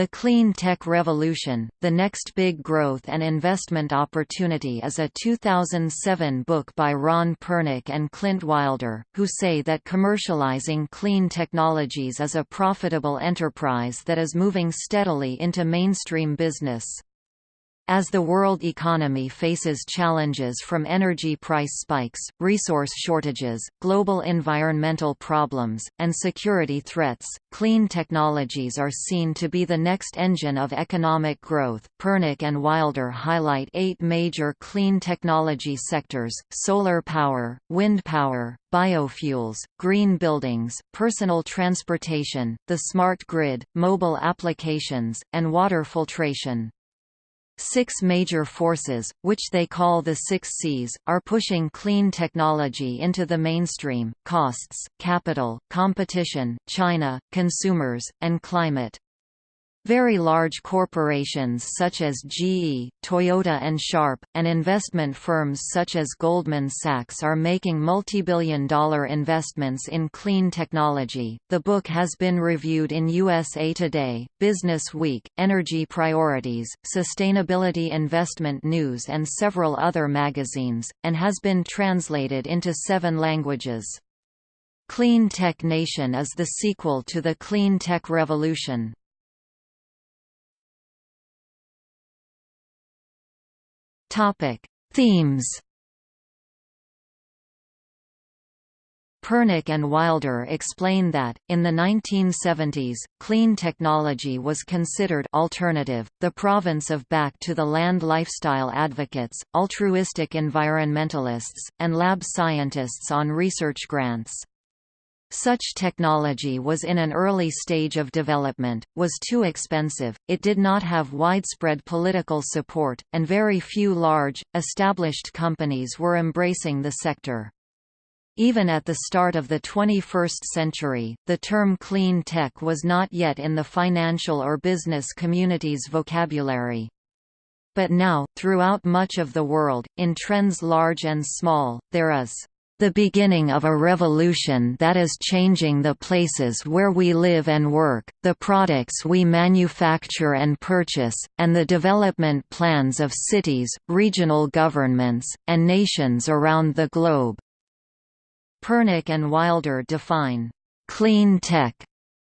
The Clean Tech Revolution, The Next Big Growth and Investment Opportunity is a 2007 book by Ron Pernick and Clint Wilder, who say that commercializing clean technologies is a profitable enterprise that is moving steadily into mainstream business. As the world economy faces challenges from energy price spikes, resource shortages, global environmental problems, and security threats, clean technologies are seen to be the next engine of economic growth. Pernick and Wilder highlight eight major clean technology sectors solar power, wind power, biofuels, green buildings, personal transportation, the smart grid, mobile applications, and water filtration. Six major forces, which they call the Six Cs, are pushing clean technology into the mainstream, costs, capital, competition, China, consumers, and climate. Very large corporations such as GE, Toyota and Sharp, and investment firms such as Goldman Sachs are making multibillion dollar investments in clean technology. The book has been reviewed in USA Today, Business Week, Energy Priorities, Sustainability Investment News, and several other magazines, and has been translated into seven languages. Clean Tech Nation is the sequel to the Clean Tech Revolution. Topic: Themes. Pernick and Wilder explain that, in the 1970s, clean technology was considered alternative, the province of back-to-the-land lifestyle advocates, altruistic environmentalists, and lab scientists on research grants. Such technology was in an early stage of development, was too expensive, it did not have widespread political support, and very few large, established companies were embracing the sector. Even at the start of the 21st century, the term clean tech was not yet in the financial or business community's vocabulary. But now, throughout much of the world, in trends large and small, there is the beginning of a revolution that is changing the places where we live and work, the products we manufacture and purchase, and the development plans of cities, regional governments, and nations around the globe. Pernick and Wilder define clean tech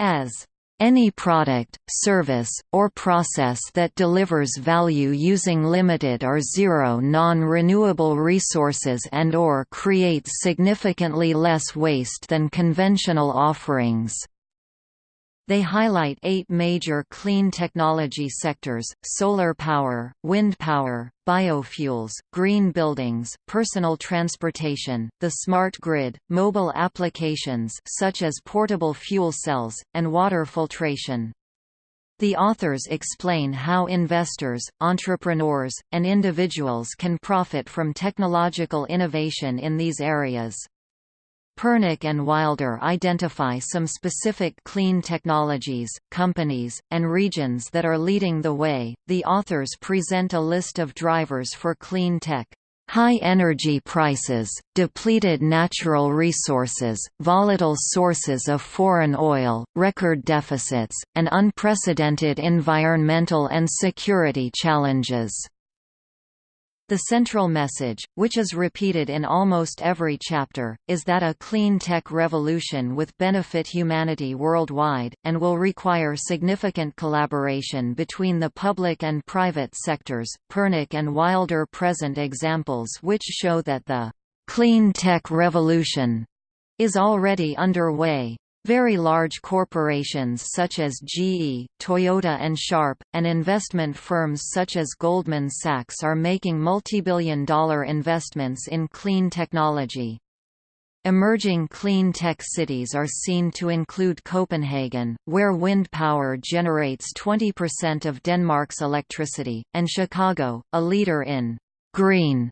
as any product, service, or process that delivers value using limited or zero non-renewable resources and or creates significantly less waste than conventional offerings. They highlight eight major clean technology sectors, solar power, wind power, biofuels, green buildings, personal transportation, the smart grid, mobile applications such as portable fuel cells, and water filtration. The authors explain how investors, entrepreneurs, and individuals can profit from technological innovation in these areas. Pernick and Wilder identify some specific clean technologies, companies, and regions that are leading the way. The authors present a list of drivers for clean tech. High energy prices, depleted natural resources, volatile sources of foreign oil, record deficits, and unprecedented environmental and security challenges. The central message, which is repeated in almost every chapter, is that a clean tech revolution will benefit humanity worldwide, and will require significant collaboration between the public and private sectors. Pernick and Wilder present examples which show that the clean tech revolution is already underway. Very large corporations such as GE, Toyota and Sharp, and investment firms such as Goldman Sachs are making multibillion dollar investments in clean technology. Emerging clean tech cities are seen to include Copenhagen, where wind power generates 20% of Denmark's electricity, and Chicago, a leader in green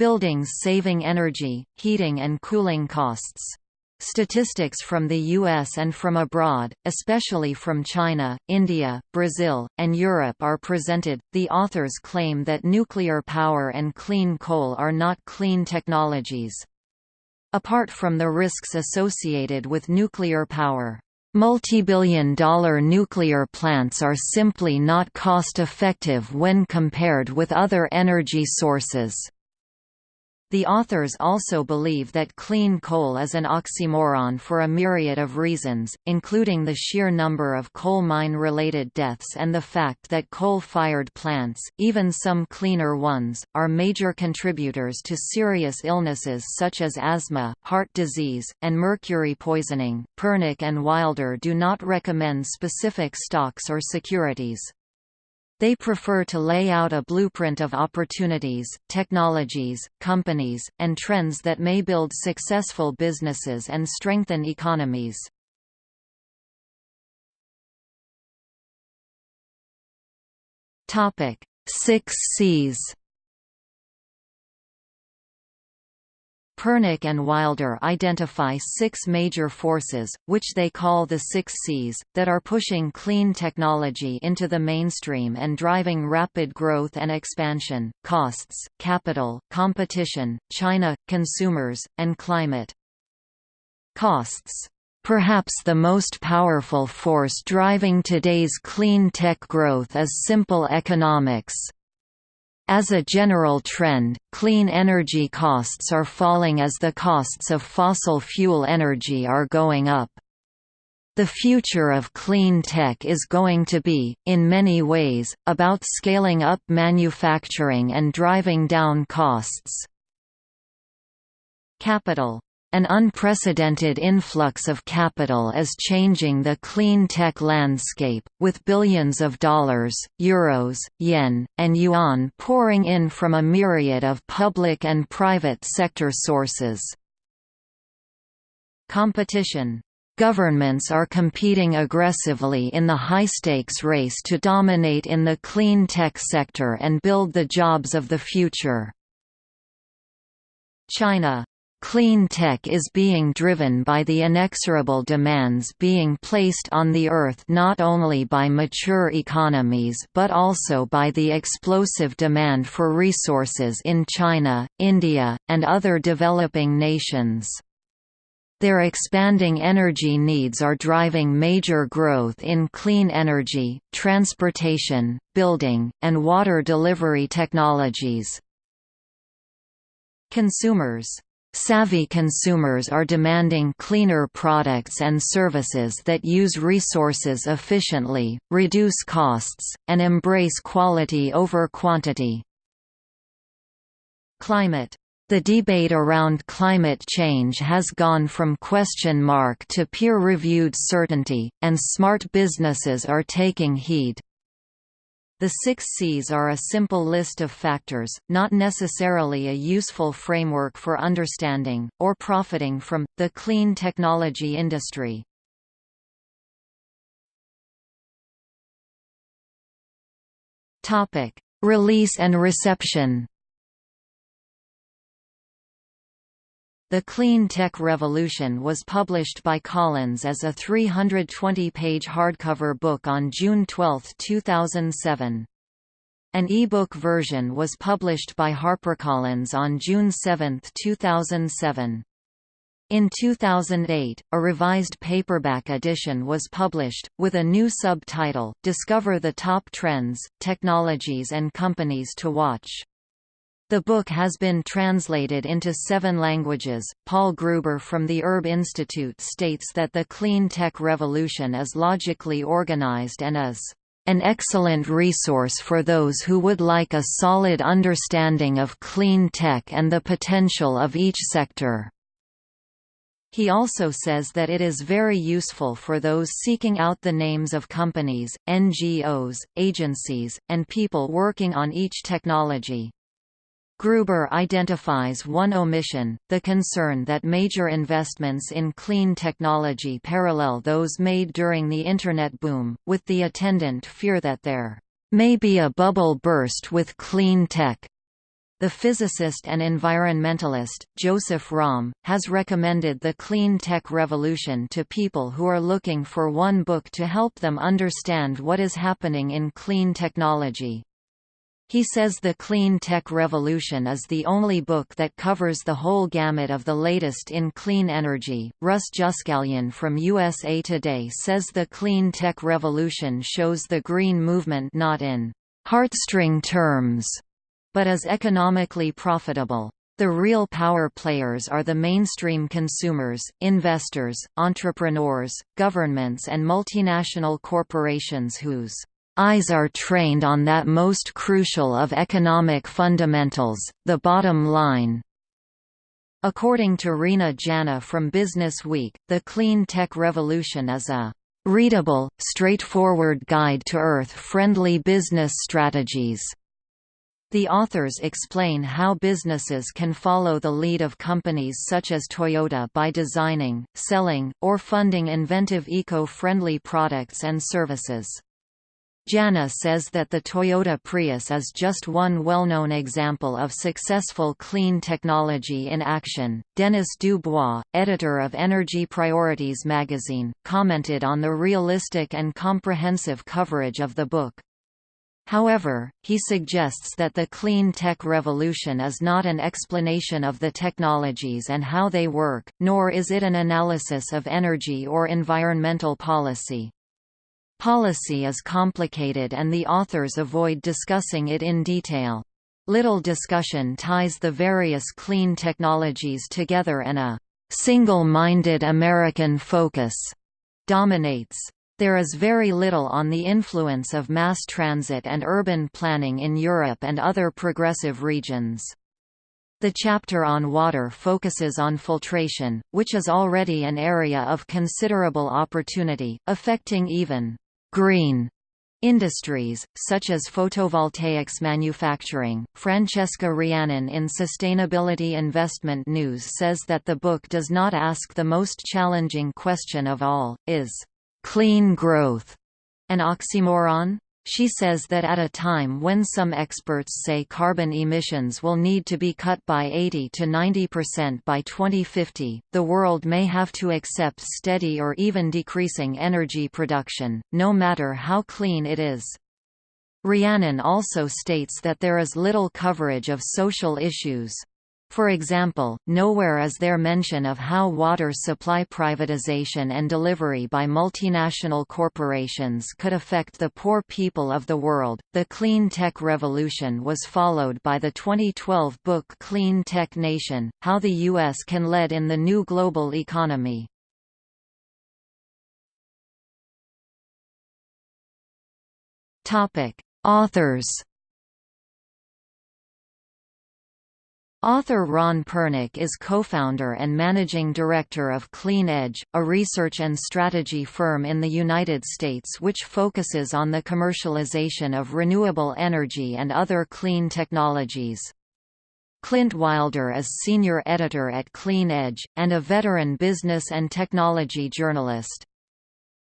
buildings saving energy, heating and cooling costs. Statistics from the US and from abroad, especially from China, India, Brazil, and Europe are presented. The authors claim that nuclear power and clean coal are not clean technologies. Apart from the risks associated with nuclear power, Multibillion dollar nuclear plants are simply not cost-effective when compared with other energy sources. The authors also believe that clean coal is an oxymoron for a myriad of reasons, including the sheer number of coal mine-related deaths and the fact that coal-fired plants, even some cleaner ones, are major contributors to serious illnesses such as asthma, heart disease, and mercury poisoning. Pernick and Wilder do not recommend specific stocks or securities. They prefer to lay out a blueprint of opportunities, technologies, companies, and trends that may build successful businesses and strengthen economies. Six Cs Pernick and Wilder identify six major forces, which they call the Six Cs, that are pushing clean technology into the mainstream and driving rapid growth and expansion, costs, capital, competition, China, consumers, and climate. Costs Perhaps the most powerful force driving today's clean tech growth is simple economics. As a general trend, clean energy costs are falling as the costs of fossil fuel energy are going up. The future of clean tech is going to be, in many ways, about scaling up manufacturing and driving down costs. Capital an unprecedented influx of capital is changing the clean tech landscape, with billions of dollars, euros, yen, and yuan pouring in from a myriad of public and private sector sources. Competition Governments are competing aggressively in the high-stakes race to dominate in the clean tech sector and build the jobs of the future. China Clean tech is being driven by the inexorable demands being placed on the Earth not only by mature economies but also by the explosive demand for resources in China, India, and other developing nations. Their expanding energy needs are driving major growth in clean energy, transportation, building, and water delivery technologies. Consumers Savvy consumers are demanding cleaner products and services that use resources efficiently, reduce costs, and embrace quality over quantity. Climate the debate around climate change has gone from question mark to peer-reviewed certainty, and smart businesses are taking heed. The six Cs are a simple list of factors, not necessarily a useful framework for understanding, or profiting from, the clean technology industry. Release and reception The Clean Tech Revolution was published by Collins as a 320-page hardcover book on June 12, 2007. An e-book version was published by HarperCollins on June 7, 2007. In 2008, a revised paperback edition was published, with a new subtitle, Discover the Top Trends, Technologies and Companies to Watch. The book has been translated into seven languages. Paul Gruber from the Urb Institute states that the clean tech revolution is logically organized and is an excellent resource for those who would like a solid understanding of clean tech and the potential of each sector. He also says that it is very useful for those seeking out the names of companies, NGOs, agencies, and people working on each technology. Gruber identifies one omission, the concern that major investments in clean technology parallel those made during the Internet boom, with the attendant fear that there may be a bubble burst with clean tech. The physicist and environmentalist, Joseph Romm, has recommended the clean tech revolution to people who are looking for one book to help them understand what is happening in clean technology. He says The Clean Tech Revolution is the only book that covers the whole gamut of the latest in clean energy. Russ Juskalian from USA Today says The Clean Tech Revolution shows the green movement not in heartstring terms, but as economically profitable. The real power players are the mainstream consumers, investors, entrepreneurs, governments and multinational corporations whose Eyes are trained on that most crucial of economic fundamentals, the bottom line. According to Reena Jana from Business Week, the clean tech revolution is a readable, straightforward guide to Earth-friendly business strategies. The authors explain how businesses can follow the lead of companies such as Toyota by designing, selling, or funding inventive eco-friendly products and services. Jana says that the Toyota Prius is just one well-known example of successful clean technology in action. Dennis Dubois, editor of Energy Priorities magazine, commented on the realistic and comprehensive coverage of the book. However, he suggests that the clean tech revolution is not an explanation of the technologies and how they work, nor is it an analysis of energy or environmental policy. Policy is complicated and the authors avoid discussing it in detail. Little discussion ties the various clean technologies together and a single-minded American focus dominates. There is very little on the influence of mass transit and urban planning in Europe and other progressive regions. The chapter on water focuses on filtration, which is already an area of considerable opportunity, affecting even green industries, such as photovoltaics manufacturing. Francesca Rheannon in Sustainability Investment News says that the book does not ask the most challenging question of all, is clean growth an oxymoron? She says that at a time when some experts say carbon emissions will need to be cut by 80 to 90% by 2050, the world may have to accept steady or even decreasing energy production, no matter how clean it is. Rheannon also states that there is little coverage of social issues. For example, nowhere is there mention of how water supply privatization and delivery by multinational corporations could affect the poor people of the world. The clean tech revolution was followed by the 2012 book Clean Tech Nation How the U.S. Can Lead in the New Global Economy. Authors Author Ron Pernick is co-founder and managing director of Clean Edge, a research and strategy firm in the United States which focuses on the commercialization of renewable energy and other clean technologies. Clint Wilder is senior editor at Clean Edge, and a veteran business and technology journalist.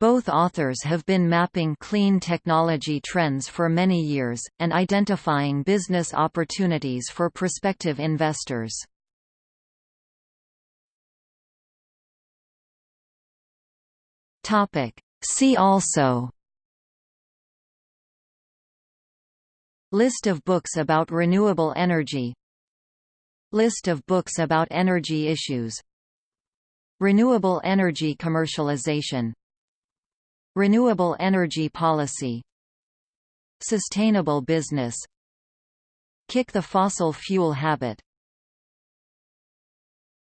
Both authors have been mapping clean technology trends for many years, and identifying business opportunities for prospective investors. See also List of books about renewable energy List of books about energy issues Renewable energy commercialization Renewable energy policy Sustainable business Kick the fossil fuel habit